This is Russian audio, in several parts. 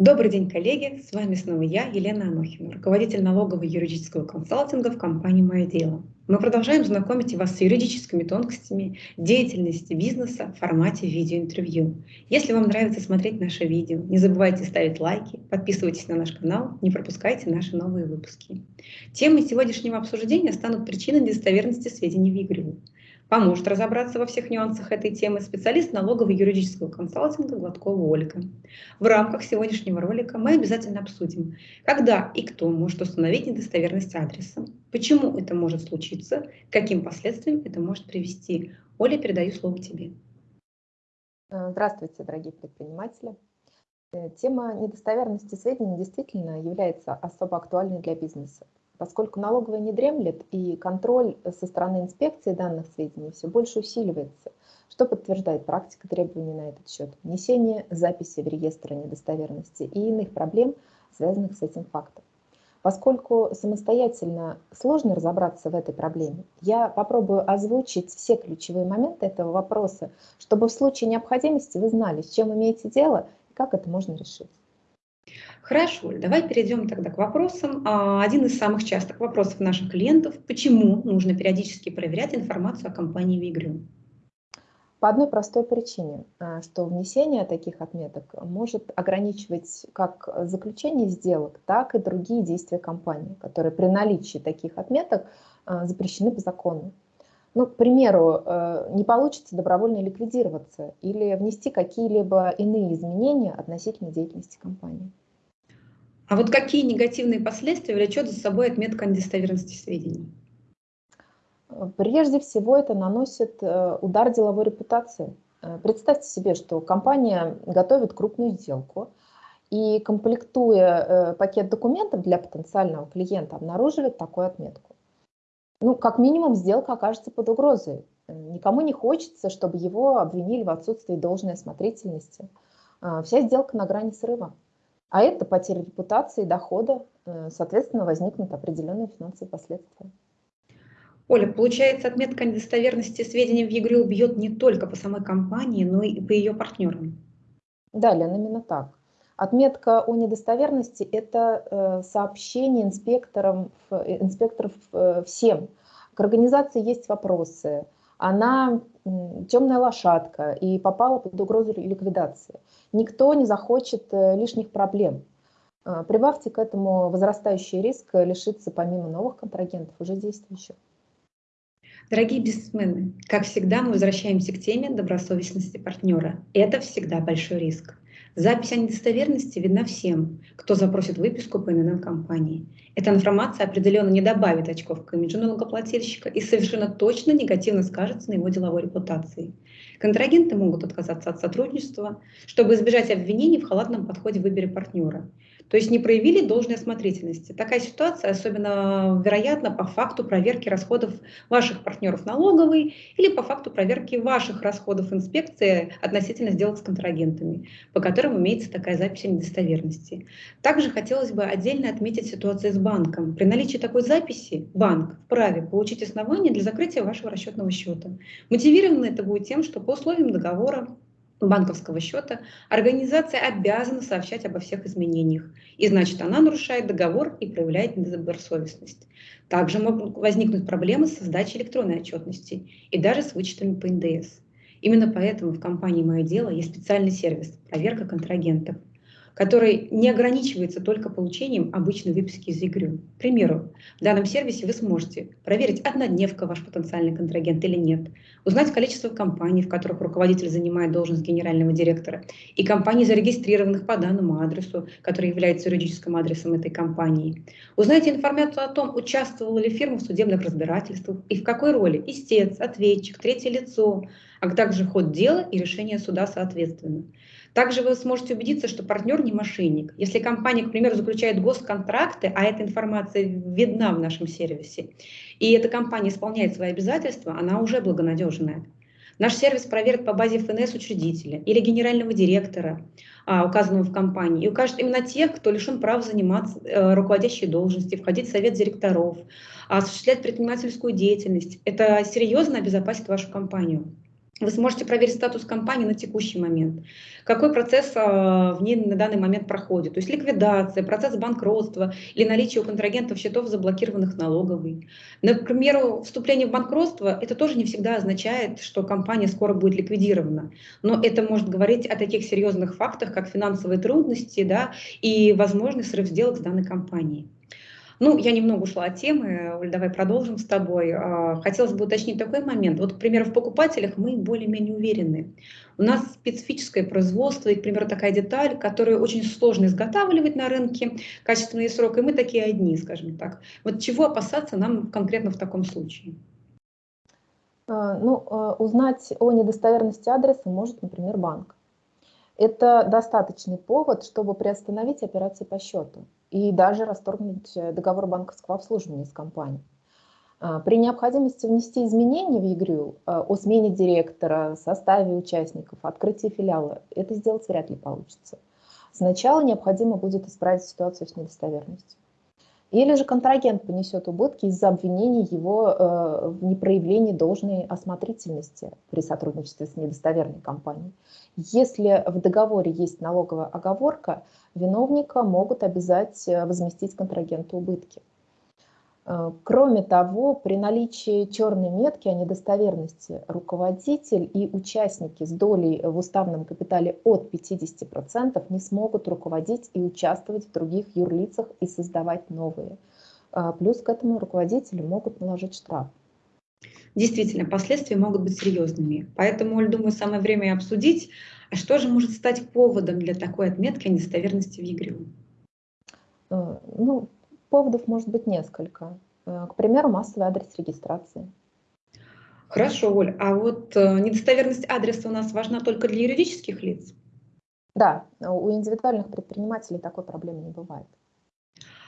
Добрый день, коллеги! С вами снова я, Елена Анохина, руководитель налогового юридического консалтинга в компании «Мое дело». Мы продолжаем знакомить вас с юридическими тонкостями деятельности бизнеса в формате видеоинтервью. Если вам нравится смотреть наши видео, не забывайте ставить лайки, подписывайтесь на наш канал, не пропускайте наши новые выпуски. Темой сегодняшнего обсуждения станут причины недостоверности сведений в игре. Поможет разобраться во всех нюансах этой темы специалист налогового юридического консалтинга Гладкова Ольга. В рамках сегодняшнего ролика мы обязательно обсудим, когда и кто может установить недостоверность адреса, почему это может случиться, каким последствиям это может привести. Оля, передаю слово тебе. Здравствуйте, дорогие предприниматели. Э, тема недостоверности сведений действительно является особо актуальной для бизнеса поскольку налоговая не дремлет и контроль со стороны инспекции данных сведений все больше усиливается, что подтверждает практика требований на этот счет, внесение записи в реестр недостоверности и иных проблем, связанных с этим фактом. Поскольку самостоятельно сложно разобраться в этой проблеме, я попробую озвучить все ключевые моменты этого вопроса, чтобы в случае необходимости вы знали, с чем имеете дело и как это можно решить. Хорошо, давай перейдем тогда к вопросам. А, один из самых частых вопросов наших клиентов – почему нужно периодически проверять информацию о компании в игру? По одной простой причине, а, что внесение таких отметок может ограничивать как заключение сделок, так и другие действия компании, которые при наличии таких отметок а, запрещены по закону. Ну, к примеру, не получится добровольно ликвидироваться или внести какие-либо иные изменения относительно деятельности компании. А вот какие негативные последствия влечет за собой отметка недостоверности сведений? Прежде всего это наносит э, удар деловой репутации. Э, представьте себе, что компания готовит крупную сделку и, комплектуя э, пакет документов для потенциального клиента, обнаруживает такую отметку. Ну, как минимум, сделка окажется под угрозой. Никому не хочется, чтобы его обвинили в отсутствии должной осмотрительности. Вся сделка на грани срыва. А это потеря репутации, дохода, э, соответственно, возникнут определенные финансовые последствия. Оля, получается, отметка недостоверности сведений в ЕГРЮ бьет не только по самой компании, но и по ее партнерам. Да, Лен, именно так. Отметка о недостоверности – это э, сообщение инспекторам, инспекторов э, всем. К организации есть вопросы. Она темная лошадка и попала под угрозу ликвидации. Никто не захочет э, лишних проблем. Э, прибавьте к этому возрастающий риск лишиться помимо новых контрагентов уже действующих. Дорогие бизнесмены, как всегда мы возвращаемся к теме добросовестности партнера. Это всегда большой риск. Запись о недостоверности видна всем, кто запросит выписку по ИНН компании. Эта информация определенно не добавит очков к имиджу налогоплательщика и совершенно точно негативно скажется на его деловой репутации. Контрагенты могут отказаться от сотрудничества, чтобы избежать обвинений в халатном подходе в выборе партнера. То есть не проявили должной осмотрительности. Такая ситуация особенно вероятна по факту проверки расходов ваших партнеров налоговой или по факту проверки ваших расходов инспекции относительно сделок с контрагентами, по которым имеется такая запись о недостоверности. Также хотелось бы отдельно отметить ситуацию с банком. При наличии такой записи банк вправе получить основания для закрытия вашего расчетного счета. Мотивировано это будет тем, что по условиям договора банковского счета, организация обязана сообщать обо всех изменениях. И значит, она нарушает договор и проявляет недобросовестность. Также могут возникнуть проблемы с сдачей электронной отчетности и даже с вычетами по НДС. Именно поэтому в компании «Мое дело» есть специальный сервис «Проверка контрагентов» который не ограничивается только получением обычной выписки из ЕГРЮ. К примеру, в данном сервисе вы сможете проверить, однодневка ваш потенциальный контрагент или нет, узнать количество компаний, в которых руководитель занимает должность генерального директора, и компаний, зарегистрированных по данному адресу, который является юридическим адресом этой компании. Узнайте информацию о том, участвовала ли фирма в судебных разбирательствах и в какой роли истец, ответчик, третье лицо, а также ход дела и решение суда соответственно. Также вы сможете убедиться, что партнер не мошенник. Если компания, к примеру, заключает госконтракты, а эта информация видна в нашем сервисе, и эта компания исполняет свои обязательства, она уже благонадежная. Наш сервис проверит по базе ФНС учредителя или генерального директора, а, указанного в компании, и укажет именно тех, кто лишен права заниматься э, руководящей должности, входить в совет директоров, осуществлять предпринимательскую деятельность. Это серьезно обезопасит вашу компанию. Вы сможете проверить статус компании на текущий момент, какой процесс а, в ней на данный момент проходит, то есть ликвидация, процесс банкротства или наличие у контрагентов счетов, заблокированных налоговой. Например, вступление в банкротство, это тоже не всегда означает, что компания скоро будет ликвидирована, но это может говорить о таких серьезных фактах, как финансовые трудности да, и возможный срыв сделок с данной компанией. Ну, я немного ушла от темы, Оль, давай продолжим с тобой. А, хотелось бы уточнить такой момент. Вот, к примеру, в покупателях мы более-менее уверены. У нас специфическое производство, и, к примеру, такая деталь, которую очень сложно изготавливать на рынке, качественный срок, и мы такие одни, скажем так. Вот чего опасаться нам конкретно в таком случае? А, ну, а, узнать о недостоверности адреса может, например, банк. Это достаточный повод, чтобы приостановить операции по счету и даже расторгнуть э, договор банковского обслуживания с компанией. А, при необходимости внести изменения в ЕГРЮ э, о смене директора, составе участников, открытии филиала, это сделать вряд ли получится. Сначала необходимо будет исправить ситуацию с недостоверностью. Или же контрагент понесет убытки из-за обвинений его э, в непроявлении должной осмотрительности при сотрудничестве с недостоверной компанией. Если в договоре есть налоговая оговорка, виновника могут обязать э, возместить контрагенту убытки. Э, кроме того, при наличии черной метки о недостоверности руководитель и участники с долей в уставном капитале от 50% не смогут руководить и участвовать в других юрлицах и создавать новые. Э, плюс к этому руководителю могут наложить штраф. Действительно, последствия могут быть серьезными. Поэтому, я думаю, самое время обсудить, а что же может стать поводом для такой отметки о недостоверности в ЕГРЮ? Э, ну, поводов может быть несколько. Э, к примеру, массовый адрес регистрации. Хорошо, Оль. А вот э, недостоверность адреса у нас важна только для юридических лиц? Да, у индивидуальных предпринимателей такой проблемы не бывает.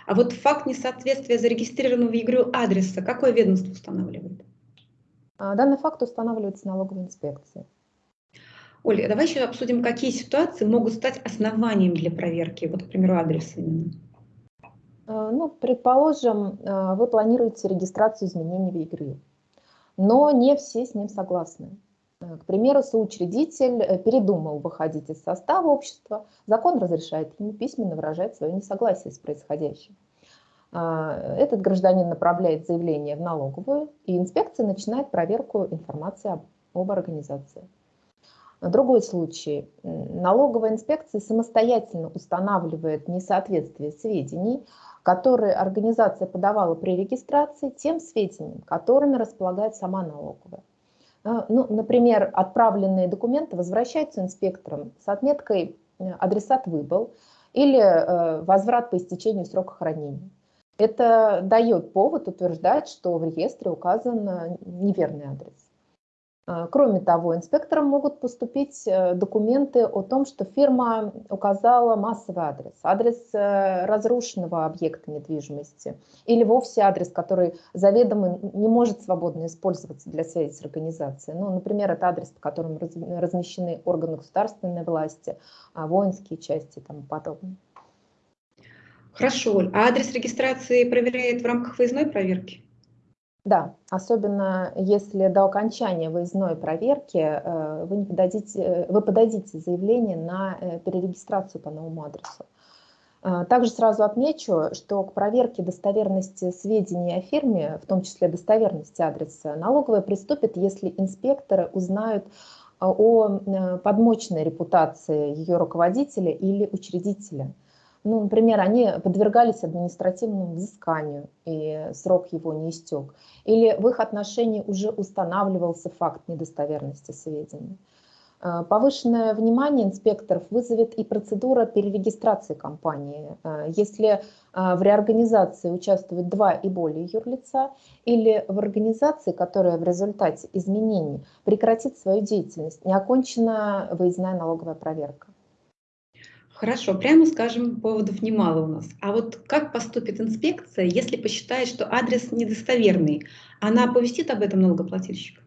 А вот факт несоответствия зарегистрированного в ЕГРЮ адреса какое ведомство устанавливает? А, данный факт устанавливается налоговой инспекцией. Оля, давай еще обсудим, какие ситуации могут стать основанием для проверки, вот, к примеру, адреса именно. А, ну, предположим, а, вы планируете регистрацию изменений в ЕГРЮ, но не все с ним согласны. К примеру, соучредитель э, передумал выходить из состава общества, закон разрешает ему письменно выражать свое несогласие с происходящим. Этот гражданин направляет заявление в налоговую, и инспекция начинает проверку информации об организации. Другой случай. Налоговая инспекция самостоятельно устанавливает несоответствие сведений, которые организация подавала при регистрации, тем сведениям, которыми располагает сама налоговая. А, ну, например, отправленные документы возвращаются инспекторам с отметкой э, «адресат выбыл» или э, «возврат по истечению срока хранения». Это дает повод утверждать, что в реестре указан э, неверный адрес. А, кроме того, инспекторам могут поступить э, документы о том, что фирма указала массовый адрес, адрес э, разрушенного объекта недвижимости или вовсе адрес, который заведомо не может свободно использоваться для связи с организацией. Ну, например, это адрес, по которому размещены органы государственной власти, а, воинские части и тому подобное. Хорошо. А адрес регистрации проверяет в рамках выездной проверки? Да, особенно если до окончания выездной проверки э, вы, не подадите, вы подадите заявление на э, перерегистрацию по новому адресу. Э, также сразу отмечу, что к проверке достоверности сведений о фирме, в том числе достоверности адреса, налоговая приступит, если инспекторы узнают о подмочной репутации ее руководителя или учредителя. Ну, например, они подвергались административному взысканию, и срок его не истек. Или в их отношении уже устанавливался факт недостоверности сведений. А, повышенное внимание инспекторов вызовет и процедура перерегистрации компании. А, если а, в реорганизации участвуют два и более юрлица, или в организации, которая в результате изменений прекратит свою деятельность, не окончена выездная налоговая проверка. Хорошо, прямо скажем, поводов немало у нас. А вот как поступит инспекция, если посчитает, что адрес недостоверный? Она оповестит об этом налогоплательщика?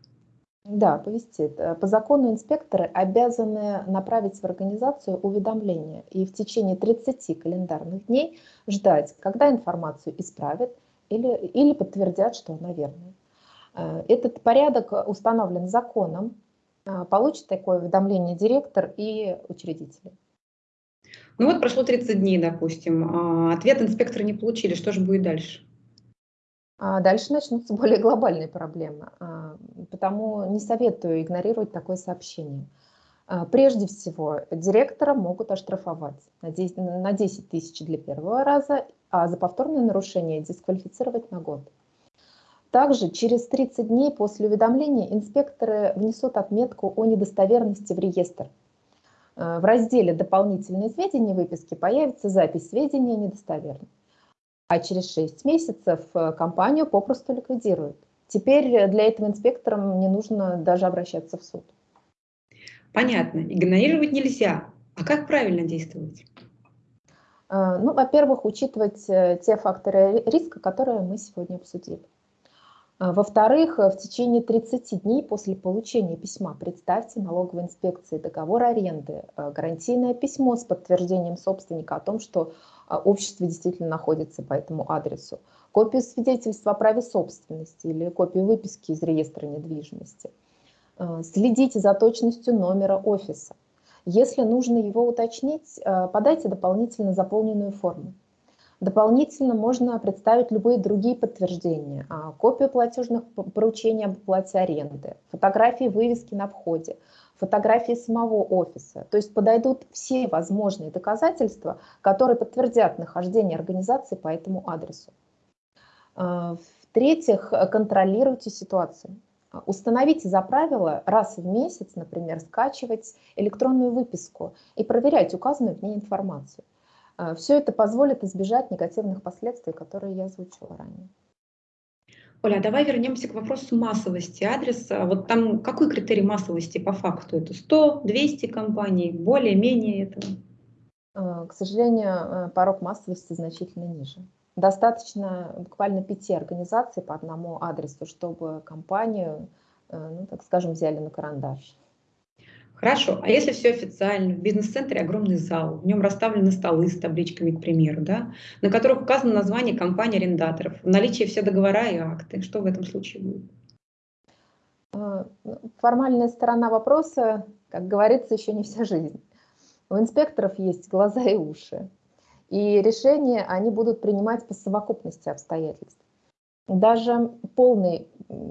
Да, повестит. Э, по закону инспекторы обязаны направить в организацию уведомление и в течение 30 календарных дней ждать, когда информацию исправят или, или подтвердят, что она верная. Э, этот порядок установлен законом, Получит такое уведомление директор и учредители. Ну вот прошло 30 дней, допустим, ответ инспекторы не получили, что же будет дальше? А дальше начнутся более глобальные проблемы, а, потому не советую игнорировать такое сообщение. А, прежде всего, директора могут оштрафовать на 10 тысяч для первого раза, а за повторное нарушение дисквалифицировать на год. Также через 30 дней после уведомления инспекторы внесут отметку о недостоверности в реестр. В разделе «Дополнительные сведения» выписки появится запись сведения недостоверны а через 6 месяцев э, компанию попросту ликвидируют. Теперь для этого инспекторам не нужно даже обращаться в суд. Понятно. Игнорировать нельзя. А как правильно действовать? Э, ну, во-первых, учитывать э, те факторы риска, которые мы сегодня обсудили. Во-вторых, в течение 30 дней после получения письма представьте налоговой инспекции договор аренды, гарантийное письмо с подтверждением собственника о том, что а, общество действительно находится по этому адресу, копию свидетельства о праве собственности или копию выписки из реестра недвижимости. А, следите за точностью номера офиса. Если нужно его уточнить, а, подайте дополнительно заполненную форму. Дополнительно можно представить любые другие подтверждения, копию платежных поручений об оплате аренды, фотографии вывески на входе, фотографии самого офиса. То есть подойдут все возможные доказательства, которые подтвердят нахождение организации по этому адресу. А, в-третьих, контролируйте ситуацию. Установите за правило раз в месяц, например, скачивать электронную выписку и проверять указанную в ней информацию. А, Все это позволит избежать негативных последствий, которые я озвучила ранее. Оля, а давай вернемся к вопросу массовости адреса. Вот там какой критерий массовости по факту? Это 100, 200 компаний, более-менее этого? К сожалению, э, порог массовости значительно ниже. Достаточно буквально пяти организаций по одному адресу, чтобы компанию, э, ну, так скажем, взяли на карандаш. Хорошо, а если все официально, в бизнес-центре огромный зал, в нем расставлены столы с табличками, к примеру, да, на которых указано название компании арендаторов, в наличии все договора и акты, что в этом случае будет? Ну, формальная сторона вопроса, как говорится, еще не вся жизнь. У инспекторов есть глаза и уши, и решения они будут принимать по совокупности обстоятельств. Даже полный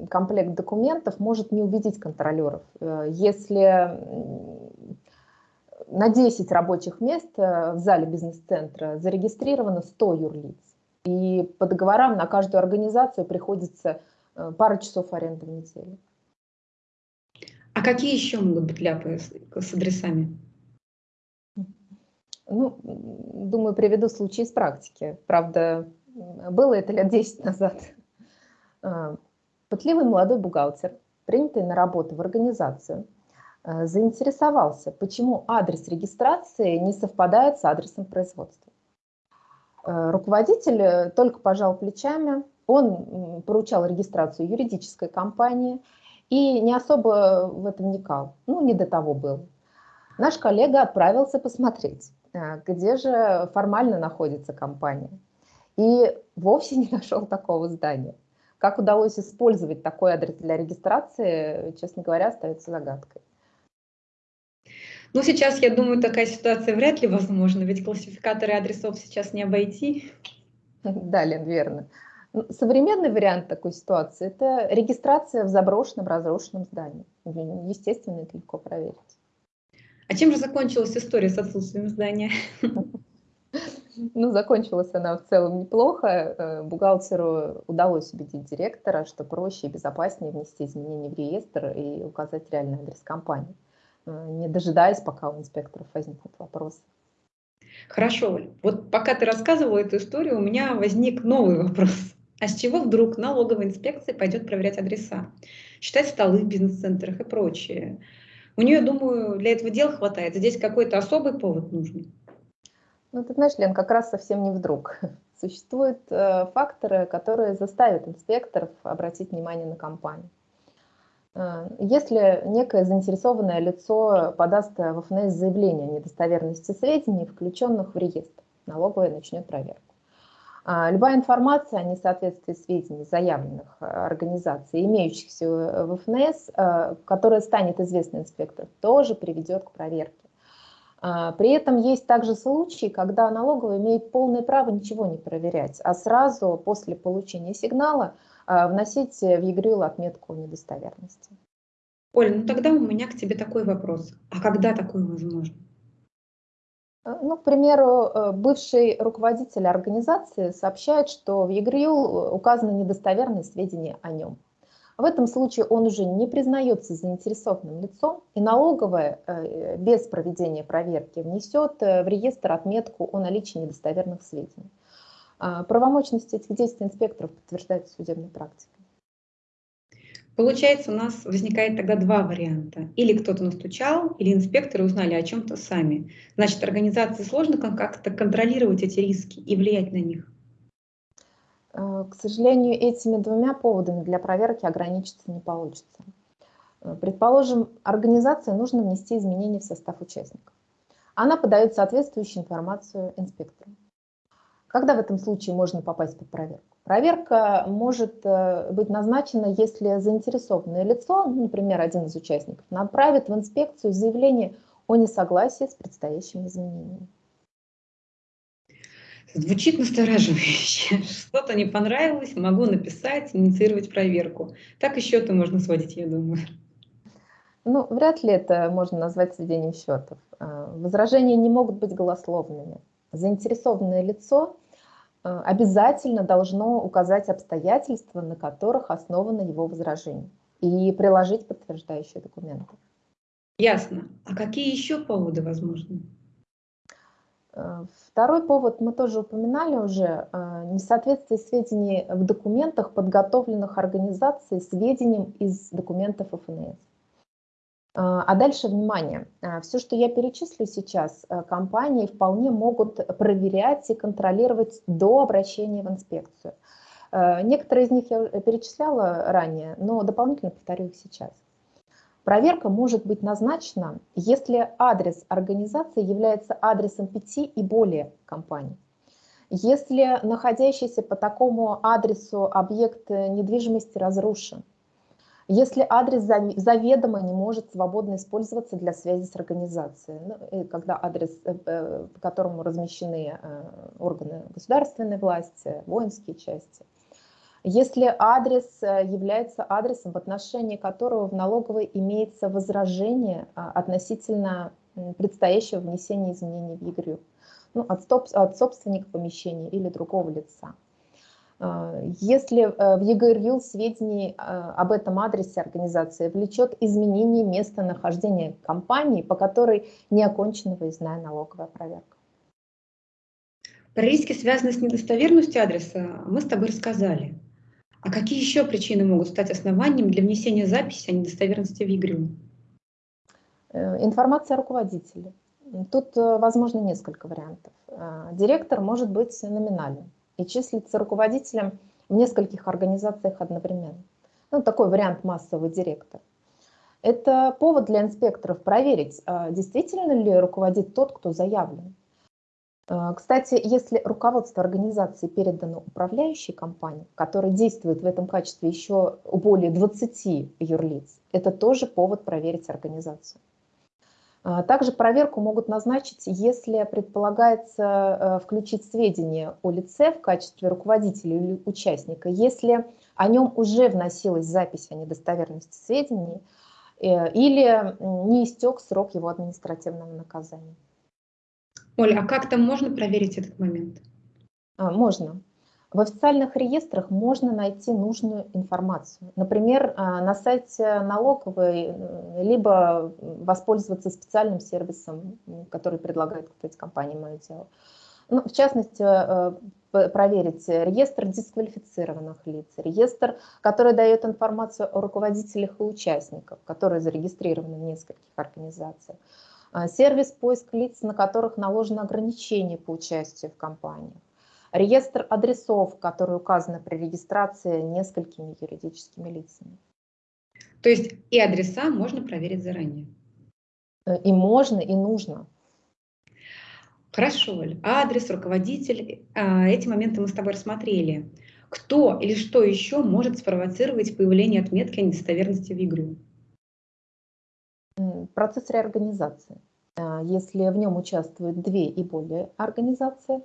комплект документов может не убедить контролеров. Э, если на 10 рабочих мест э, в зале бизнес-центра зарегистрировано 100 юрлиц, и по договорам на каждую организацию приходится э, пара часов аренды в неделю. А какие еще могут быть ляпы с адресами? Ну, думаю, приведу случай из практики. Правда, было это лет 10 назад. А, пытливый молодой бухгалтер, принятый на работу в организацию, а, заинтересовался, почему адрес регистрации не совпадает с адресом производства. А, руководитель э, только пожал плечами, он поручал регистрацию юридической компании и не особо в этом вникал, ну не до того был. Наш коллега отправился посмотреть, где же формально находится компания. И вовсе не нашел такого здания. Как удалось использовать такой адрес для регистрации, честно говоря, остается загадкой. Ну, сейчас, я думаю, такая ситуация вряд ли возможна, ведь классификаторы адресов сейчас не обойти. Да, Лен, верно. Ну, современный вариант такой ситуации – это регистрация в заброшенном, разрушенном здании. Естественно, это легко проверить. А чем же закончилась история с отсутствием здания? Ну, закончилась она в целом неплохо. Э, бухгалтеру удалось убедить директора, что проще и безопаснее внести изменения в реестр и указать реальный адрес компании, э, не дожидаясь, пока у инспекторов возникнут вопросы. Хорошо, Оль. Вот пока ты рассказывала эту историю, у меня возник новый вопрос. А с чего вдруг налоговая инспекция пойдет проверять адреса, считать столы в бизнес-центрах и прочее? У нее, думаю, для этого дел хватает. Здесь какой-то особый повод нужен. Ну, ты знаешь, Лен, как раз совсем не вдруг. Существуют э, факторы, которые заставят инспекторов обратить внимание на компанию. Э, если некое заинтересованное лицо подаст в ФНС заявление о недостоверности сведений, включенных в реестр, налоговая начнет проверку. А, любая информация о несоответствии сведений заявленных э, организаций, имеющихся в ФНС, э, которая станет известна инспектору, тоже приведет к проверке. А, при этом есть также случаи, когда налоговая имеет полное право ничего не проверять, а сразу после получения сигнала а, вносить в ЕГРЮЛ отметку недостоверности. Оля, ну тогда у меня к тебе такой вопрос. А когда такое возможно? Э, ну, к примеру, э, бывший руководитель организации сообщает, что в ЕГРЮЛ указаны недостоверные сведения о нем. В этом случае он уже не признается заинтересованным лицом, и налоговая э, без проведения проверки внесет в реестр отметку о наличии недостоверных сведений. А правомочность этих действий инспекторов подтверждается судебной практикой. Получается, у нас возникает тогда два варианта. Или кто-то настучал, или инспекторы узнали о чем-то сами. Значит, организации сложно как-то контролировать эти риски и влиять на них. Э, к сожалению, этими двумя поводами для проверки ограничиться не получится. Э, предположим, организации нужно внести изменения в состав участников. Она подает соответствующую информацию инспектору. Когда в этом случае можно попасть под проверку? Проверка может э, быть назначена, если заинтересованное лицо, например, один из участников, направит в инспекцию заявление о несогласии с предстоящими изменениями. Звучит настораживающе. Что-то не понравилось, могу написать, инициировать проверку. Так и счеты можно сводить, я думаю. Ну, вряд ли это можно назвать сведением счетов. Э, возражения не могут быть голословными. Заинтересованное лицо Э, обязательно должно указать обстоятельства, на которых основано его возражение, и приложить подтверждающие документы. Ясно. А какие еще поводы возможны? Э, второй повод мы тоже упоминали уже. Э, несоответствие сведений в документах, подготовленных организацией, сведениям из документов ФНС. А, а дальше, внимание, все, что я перечислю сейчас, э, компании вполне могут проверять и контролировать до обращения в инспекцию. Э, некоторые из них я перечисляла ранее, но дополнительно повторю их сейчас. Проверка может быть назначена, если адрес организации является адресом пяти и более компаний. Если находящийся по такому адресу объект недвижимости разрушен, если адрес заведомо не может свободно использоваться для связи с организацией, ну, когда адрес, э, э, по которому размещены э, органы государственной власти, воинские части, если адрес является адресом, в отношении которого в налоговой имеется возражение а, относительно предстоящего внесения изменений в ЕГРЮ, ну, от, от собственника помещения или другого лица. А, если э, в ЕГРЮЛ сведений а, об этом адресе организации влечет изменение места нахождения компании, по которой не окончена выездная налоговая проверка. Про риски, связанные с недостоверностью адреса, мы с тобой рассказали. А какие еще причины могут стать основанием для внесения записи о недостоверности в ЕГРЮЛ? Э, информация о руководителе. Тут э, возможно несколько вариантов. Директор может быть номинальным и числится руководителем в нескольких организациях одновременно. Ну, такой вариант массовый директор. Это повод для инспекторов проверить, действительно ли руководит тот, кто заявлен. А, кстати, если руководство организации передано управляющей компании, которая действует в этом качестве еще более 20 юрлиц, это тоже повод проверить организацию. А, также проверку могут назначить, если предполагается э, включить сведения о лице в качестве руководителя или участника, если о нем уже вносилась запись о недостоверности сведений э, или не истек срок его административного наказания. Оля, а как там можно проверить этот момент? А, можно. В официальных реестрах можно найти нужную информацию. Например, а, на сайте налоговой, э, либо воспользоваться специальным сервисом, который предлагает, кстати, компания «Мое дело». Ну, в частности, э, проверить реестр дисквалифицированных лиц, реестр, который дает информацию о руководителях и участниках, которые зарегистрированы в нескольких организациях, сервис поиск лиц, на которых наложено ограничение по участию в кампании, реестр адресов, которые указаны при регистрации несколькими юридическими лицами. То есть и адреса можно проверить заранее? И можно, и нужно. Хорошо, Оль. Адрес, руководитель, а, эти моменты мы с тобой рассмотрели. Кто или что еще может спровоцировать появление отметки о недостоверности в игру? Процесс реорганизации. А, если в нем участвуют две и более организации,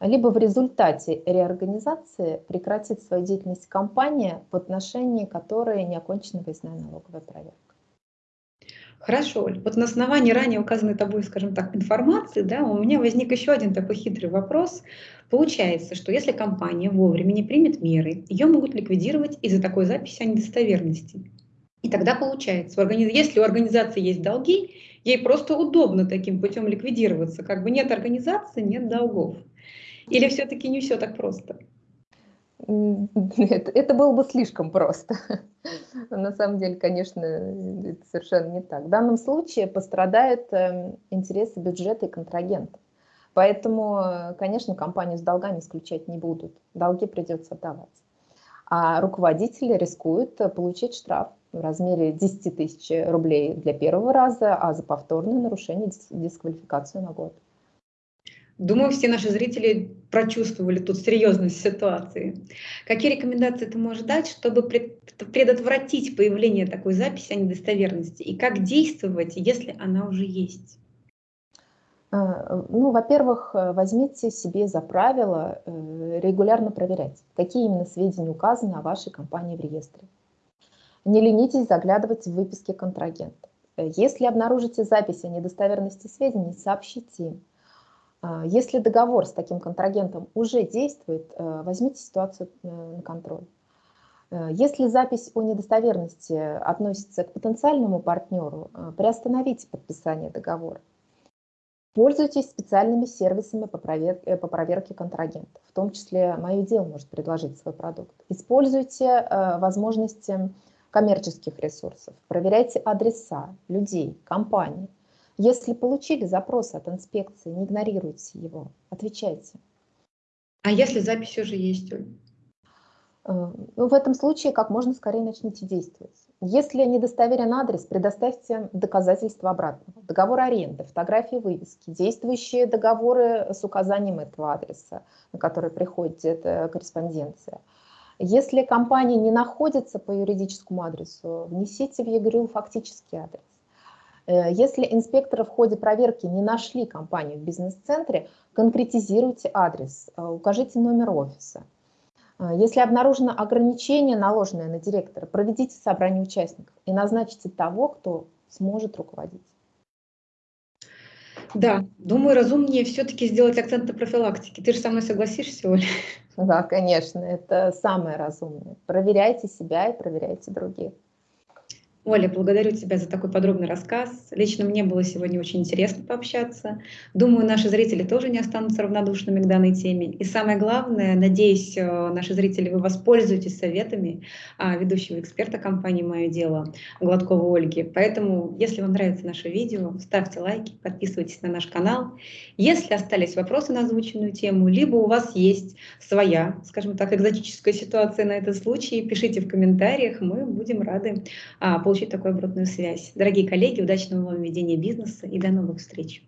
либо в результате реорганизации прекратит свою деятельность компания, в отношении которой не окончена выездная налоговая проверка. Хорошо, Вот на основании ранее указанной тобой, скажем так, информации, да, у меня возник еще один такой хитрый вопрос. Получается, что если компания вовремя не примет меры, ее могут ликвидировать из-за такой записи о недостоверности. И тогда получается, если у организации есть долги, ей просто удобно таким путем ликвидироваться. Как бы нет организации, нет долгов. Или все-таки не все так просто? Нет, это было бы слишком просто. На самом деле, конечно, это совершенно не так. В данном случае пострадают эм, интересы бюджета и контрагента. Поэтому, конечно, компанию с долгами исключать не будут. Долги придется отдавать. А руководители рискуют получить штраф в размере 10 тысяч рублей для первого раза, а за повторное нарушение дисквалификацию на год. Думаю, все наши зрители прочувствовали тут серьезность ситуации. Какие рекомендации ты можешь дать, чтобы предотвратить появление такой записи о недостоверности? И как действовать, если она уже есть? А, ну, во-первых, возьмите себе за правило э, регулярно проверять, какие именно сведения указаны о вашей компании в реестре. Не ленитесь заглядывать в выписки контрагента. Если обнаружите запись о недостоверности сведений, сообщите им. А, если договор с таким контрагентом уже действует, э, возьмите ситуацию э, на контроль. Э, если запись о недостоверности относится к потенциальному партнеру, приостановите подписание договора. Пользуйтесь специальными сервисами по проверке, по проверке контрагентов, в том числе «Мое дело» может предложить свой продукт. Используйте возможности коммерческих ресурсов, проверяйте адреса людей, компаний – если получили запрос от инспекции, не игнорируйте его, отвечайте. А если запись уже есть, Оль? Э, ну, в этом случае как можно скорее начните действовать. Если недостоверен адрес, предоставьте доказательства обратного. Договор аренды, фотографии вывески, действующие договоры с указанием этого адреса, на который приходит эта корреспонденция. Если компания не находится по юридическому адресу, внесите в ЕГРЮ фактический адрес. Э, если инспекторы в ходе проверки не нашли компанию в бизнес-центре, конкретизируйте адрес, э, укажите номер офиса. Э, если обнаружено ограничение, наложенное на директора, проведите собрание участников и назначьте того, кто сможет руководить. Да, думаю, разумнее все-таки сделать акцент на профилактике. Ты же со мной согласишься, Оля? Да, конечно, это самое разумное. Проверяйте себя и проверяйте других. Оля, благодарю тебя за такой подробный рассказ. Лично мне было сегодня очень интересно пообщаться. Думаю, наши зрители тоже не останутся равнодушными к данной теме. И самое главное, надеюсь, э, наши зрители, вы воспользуетесь советами а, ведущего эксперта компании «Мое дело» Гладкова Ольги. Поэтому, если вам нравится наше видео, ставьте лайки, подписывайтесь на наш канал. Если остались вопросы на озвученную тему, либо у вас есть своя, скажем так, экзотическая ситуация на этот случай, пишите в комментариях, мы будем рады получать получить такую обратную связь. Дорогие коллеги, удачного вам ведения бизнеса и до новых встреч!